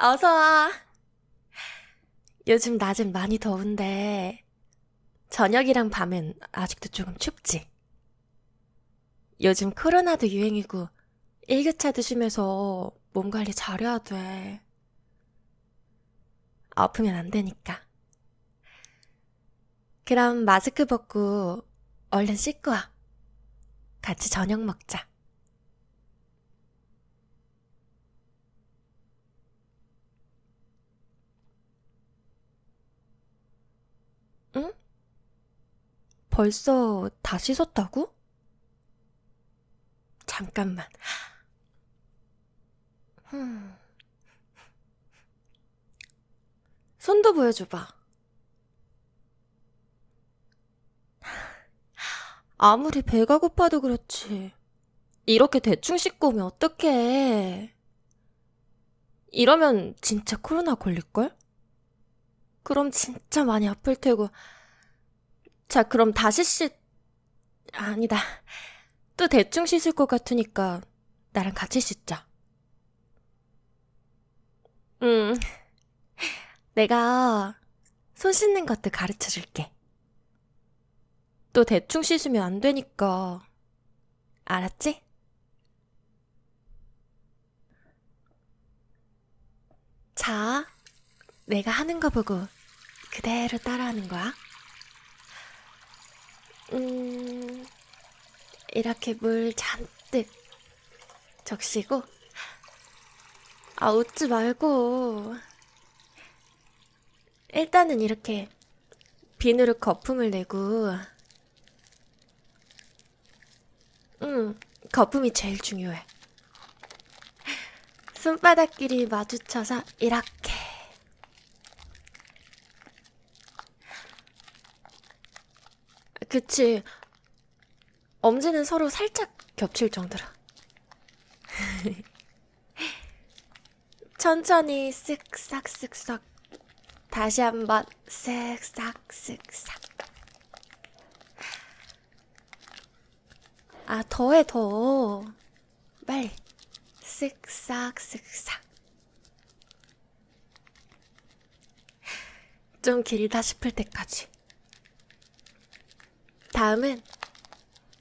어서와. 요즘 낮은 많이 더운데, 저녁이랑 밤엔 아직도 조금 춥지? 요즘 코로나도 유행이고, 일교차 드시면서 몸 관리 잘해야 돼. 아프면 안 되니까. 그럼 마스크 벗고 얼른 씻고 와. 같이 저녁 먹자. 응? 벌써 다 씻었다고? 잠깐만. 흠. 손도 보여줘봐. 아무리 배가 고파도 그렇지. 이렇게 대충 씻고 오면 어떡해. 이러면 진짜 코로나 걸릴걸? 그럼 진짜 많이 아플 테고. 자, 그럼 다시 씻, 아니다. 또 대충 씻을 것 같으니까 나랑 같이 씻자. 응. 내가 손 씻는 것도 가르쳐 줄게. 또 대충 씻으면 안 되니까. 알았지? 자, 내가 하는 거 보고 그대로 따라하는 거야. 음, 이렇게 물 잔뜩 적시고, 아, 웃지 말고. 일단은 이렇게 비누로 거품을 내고, 응, 거품이 제일 중요해. 손바닥끼리 마주쳐서 이렇게. 그치. 엄지는 서로 살짝 겹칠 정도로. 천천히 쓱싹 쓱싹. 다시 한번 쓱싹 쓱싹. 아, 더해, 더. 빨리. 쓱싹, 쓱싹. 좀 길다 싶을 때까지. 다음은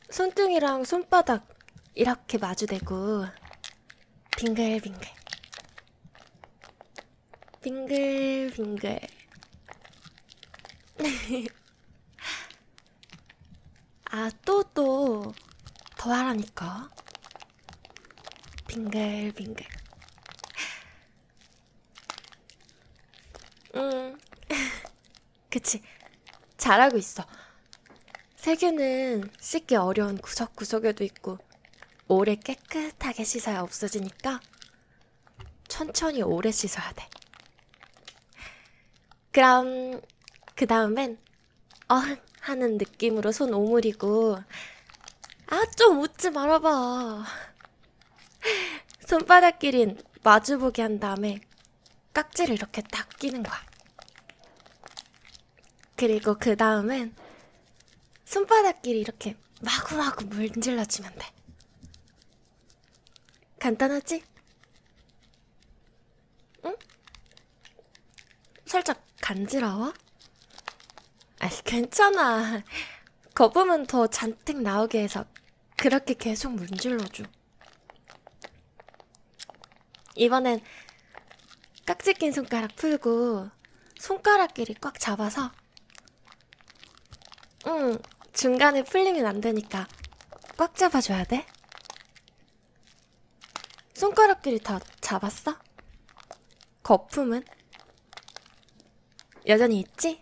손등이랑 손바닥 이렇게 마주대고 빙글빙글. 빙글빙글. 아, 또, 또. 더 하라니까. 빙글빙글. 음, 그치. 잘하고 있어. 세균은 씻기 어려운 구석구석에도 있고, 오래 깨끗하게 씻어야 없어지니까, 천천히 오래 씻어야 돼. 그럼, 그 다음엔, 어흥 하는 느낌으로 손 오므리고, 아, 좀 웃지 말아봐. 손바닥끼린 마주보게 한 다음에 깍지를 이렇게 딱 끼는 거야. 그리고 그 다음엔 손바닥끼리 이렇게 마구마구 문질러주면 돼. 간단하지? 응? 살짝 간지러워? 아이, 괜찮아. 거품은 더 잔뜩 나오게 해서 그렇게 계속 문질러줘. 이번엔 깍지 낀 손가락 풀고 손가락끼리 꽉 잡아서 응, 중간에 풀리면 안 되니까 꽉 잡아줘야 돼. 손가락끼리 다 잡았어? 거품은? 여전히 있지?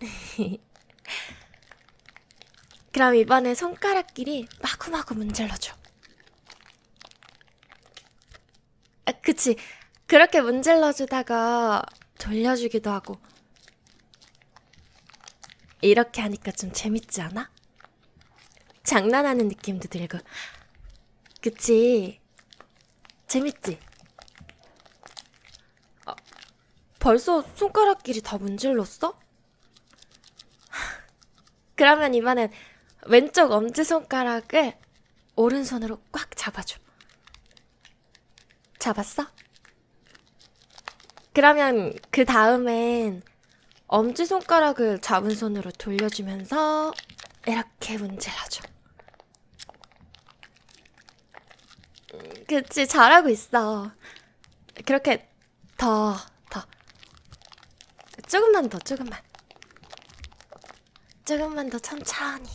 그럼 이번에 손가락끼리 마구마구 문질러줘. 아, 그치. 그렇게 문질러주다가 돌려주기도 하고. 이렇게 하니까 좀 재밌지 않아? 장난하는 느낌도 들고. 그치. 재밌지? 아, 벌써 손가락끼리 다 문질렀어? 그러면 이번엔 왼쪽 엄지손가락을 오른손으로 꽉 잡아줘. 잡았어? 그러면 그 다음엔 엄지손가락을 잡은 손으로 돌려주면서 이렇게 문질러줘. 음, 그치, 잘하고 있어. 그렇게 더, 더. 조금만 더, 조금만. 조금만 더 천천히.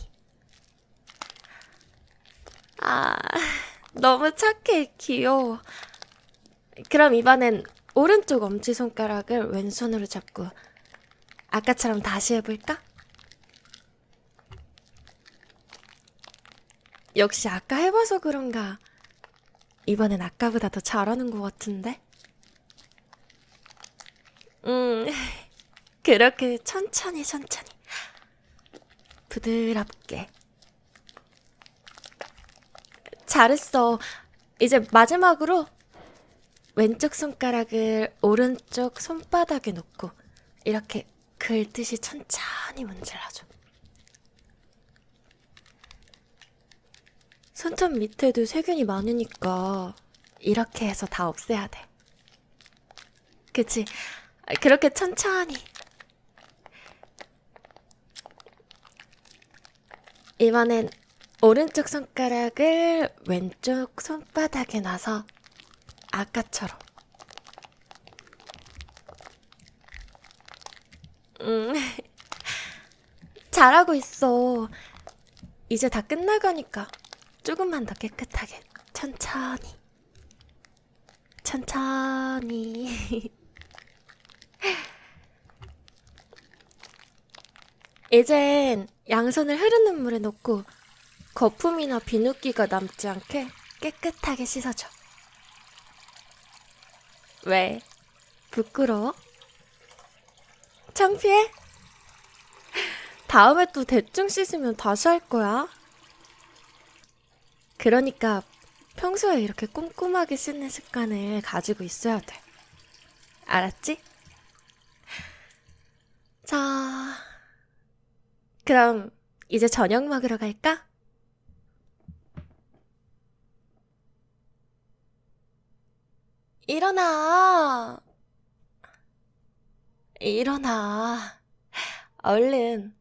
아, 너무 착해, 귀여워. 그럼 이번엔 오른쪽 엄지손가락을 왼손으로 잡고 아까처럼 다시 해볼까? 역시 아까 해봐서 그런가 이번엔 아까보다 더 잘하는 것 같은데? 음, 그렇게 천천히 천천히 부드럽게 잘했어. 이제 마지막으로 왼쪽 손가락을 오른쪽 손바닥에 놓고 이렇게 긁듯이 천천히 문질러줘. 손톱 밑에도 세균이 많으니까 이렇게 해서 다 없애야 돼. 그치? 그렇게 천천히. 이번엔 오른쪽 손가락을 왼쪽 손바닥에 놔서 아까처럼. 음, 잘하고 있어. 이제 다 끝나가니까 조금만 더 깨끗하게. 천천히. 천천히. 이젠 양손을 흐르는 물에 넣고 거품이나 비누기가 남지 않게 깨끗하게 씻어줘. 왜? 부끄러워? 창피해? 다음에 또 대충 씻으면 다시 할 거야. 그러니까 평소에 이렇게 꼼꼼하게 씻는 습관을 가지고 있어야 돼. 알았지? 자, 그럼 이제 저녁 먹으러 갈까? 일어나. 일어나. 얼른.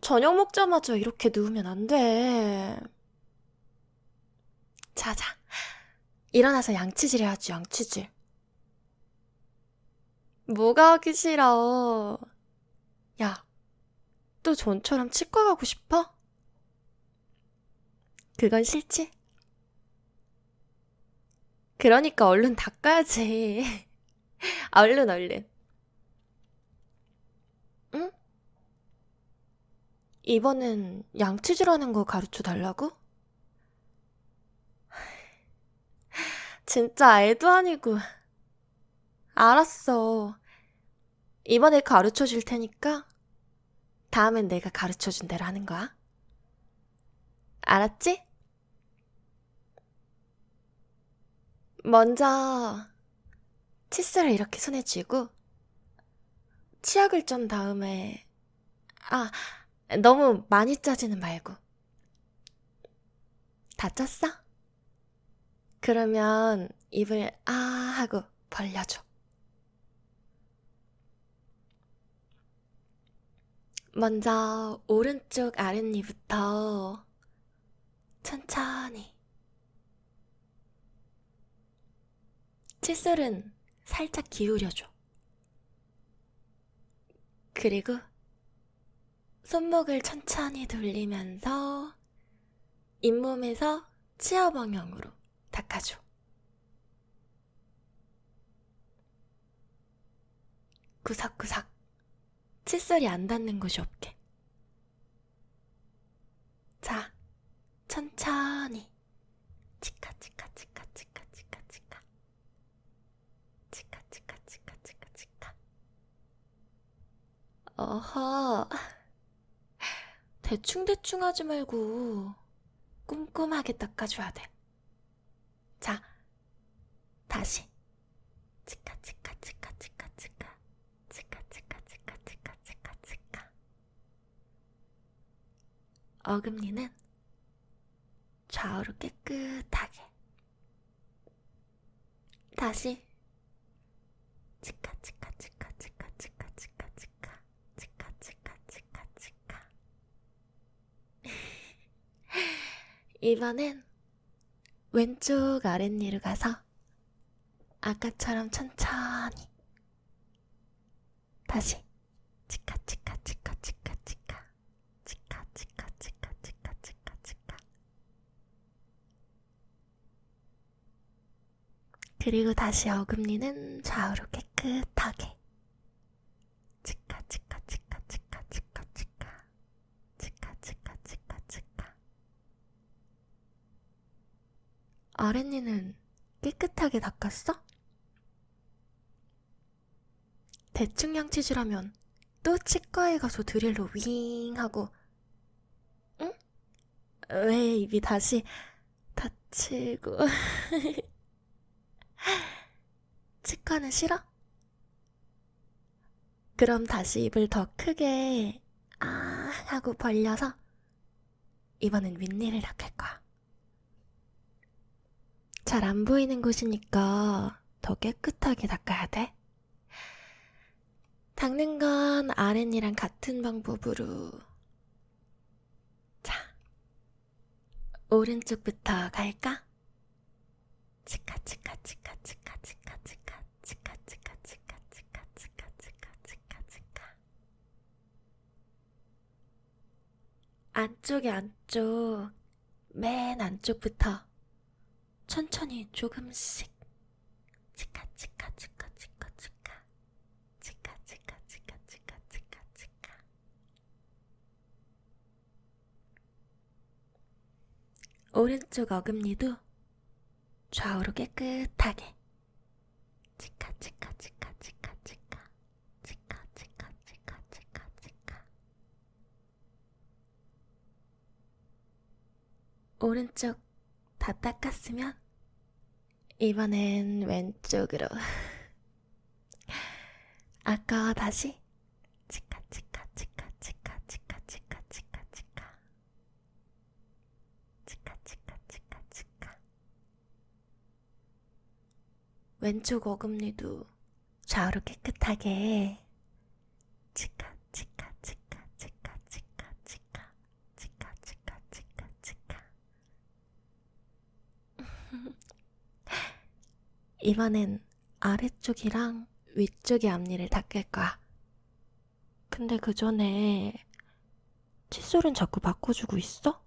저녁 먹자마자 이렇게 누우면 안 돼. 자자. 일어나서 양치질 해야지, 양치질. 뭐가 하기 싫어. 야, 또 전처럼 치과 가고 싶어? 그건 싫지? 그러니까 얼른 닦아야지. 얼른, 얼른. 응? 이번엔 양치질 하는 거 가르쳐 달라고? 진짜 애도 아니고. 알았어. 이번에 가르쳐 줄 테니까 다음엔 내가 가르쳐 준 대로 하는 거야. 알았지? 먼저 칫솔을 이렇게 손에 쥐고 치약을 짠 다음에 아 너무 많이 짜지는 말고 다 짰어? 그러면 입을 아 하고 벌려줘. 먼저 오른쪽 아랫니부터 천천히 칫솔은 살짝 기울여줘. 그리고 손목을 천천히 돌리면서 잇몸에서 치아 방향으로 닦아줘. 구석구석 칫솔이 안 닿는 곳이 없게. 자, 천천히 치카 치카 치카 치카 치카 치카 어허. 대충대충 하지 말고 꼼꼼하게 닦아줘야 돼. 자, 다시. 치카, 치카, 치카, 치카, 치카. 치카, 치카, 치카, 치카, 치카, 치카. 어금니는 좌우로 깨끗하게. 다시. 이번엔 왼쪽 아랫니로 가서 아까처럼 천천히 다시 치카 치카 치카 치카 치카 치카 치카 치카 치카 치카 치카 그리고 다시 어금니는 좌우로 깨끗하게 아랫니는 깨끗하게 닦았어? 대충 양치질하면 또 치과에 가서 드릴로 윙 하고 응? 왜 입이 다시 다치고 치과는 싫어? 그럼 다시 입을 더 크게 아 하고 벌려서 이번엔 윗니를 닦을 거야. 잘 안 보이는 곳이니까 더 깨끗하게 닦아야 돼. 닦는 건 아랫니랑 같은 방법으로. 자, 오른쪽부터 갈까? 치카 치카 치카 치카 치카 치카 치카 치카 치카 치카 치카 치카 치카 치카 안쪽에 안쪽 맨 안쪽부터 천천히 조금씩 치카 치카 치카 치카 치카 치카 치카 치카 치카 치카 치카 오른쪽 어금니도 좌우로 깨끗하게 치카 치카 치카 치카 치카 치카 치카 치카 치카 치카 오른쪽 다 닦았으면 이번엔 왼쪽으로. 아까와 다시 치카 치카 치카 치카 치카 치카 치카 치카. 치카 치카 치카 치카. 왼쪽 어금니도 좌우로 깨끗하게 이번엔 아래쪽이랑 위쪽의 앞니를 닦을 거야. 근데 그 전에 칫솔은 자꾸 바꿔주고 있어?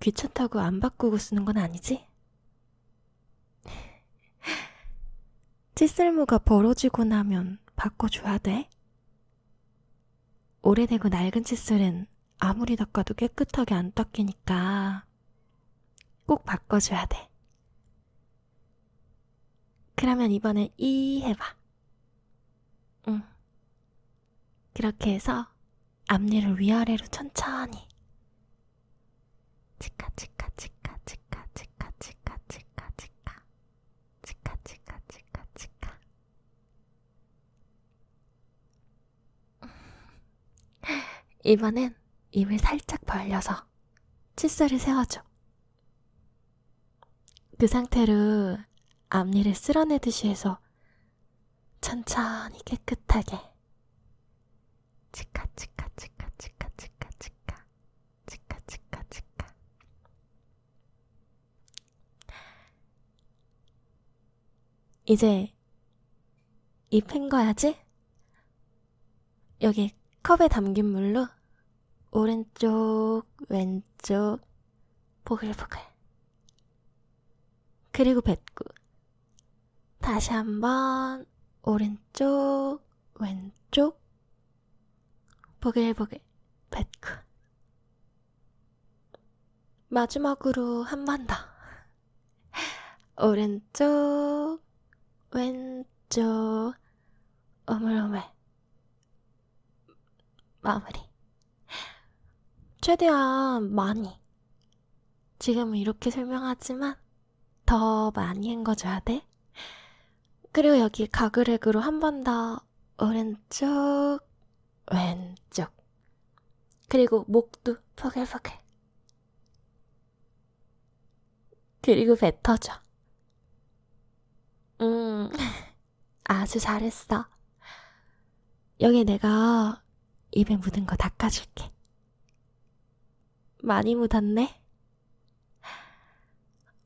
귀찮다고 안 바꾸고 쓰는 건 아니지? 칫솔모가 벌어지고 나면 바꿔줘야 돼. 오래되고 낡은 칫솔은 아무리 닦아도 깨끗하게 안 닦이니까 꼭 바꿔줘야 돼. 그러면 이번엔 이 해봐. 응. 그렇게 해서 앞니를 위아래로 천천히 치카 치카 치카 치카 치카 치카 치카 치카 치카 치카 치카 치카 이번엔 입을 살짝 벌려서 칫솔을 세워줘. 그 상태로 앞니를 쓸어내듯이 해서 천천히 깨끗하게. 치카 치카 치카 치카 치카 치카. 치카 치카 치카. 이제 입 헹궈야지? 여기 컵에 담긴 물로 오른쪽 왼쪽 보글보글. 그리고 뱉고 다시 한번 오른쪽 왼쪽. 보글보글 뱉고 마지막으로 한 번 더. 오른쪽 왼쪽. 오물오물. 마무리. 최대한 많이. 지금은 이렇게 설명하지만 더 많이 헹궈줘야 돼. 그리고 여기 가그렉으로 한 번 더 오른쪽, 왼쪽. 그리고 목도 포글포글. 그리고 뱉어줘. 음, 아주 잘했어. 여기 내가 입에 묻은 거 닦아줄게. 많이 묻었네.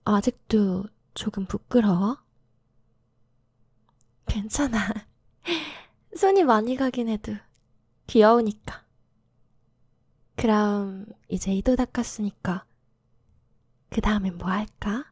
아직도 조금 부끄러워? 괜찮아. 손이 많이 가긴 해도 귀여우니까. 그럼 이제 이도 닦았으니까 그 다음엔 뭐 할까?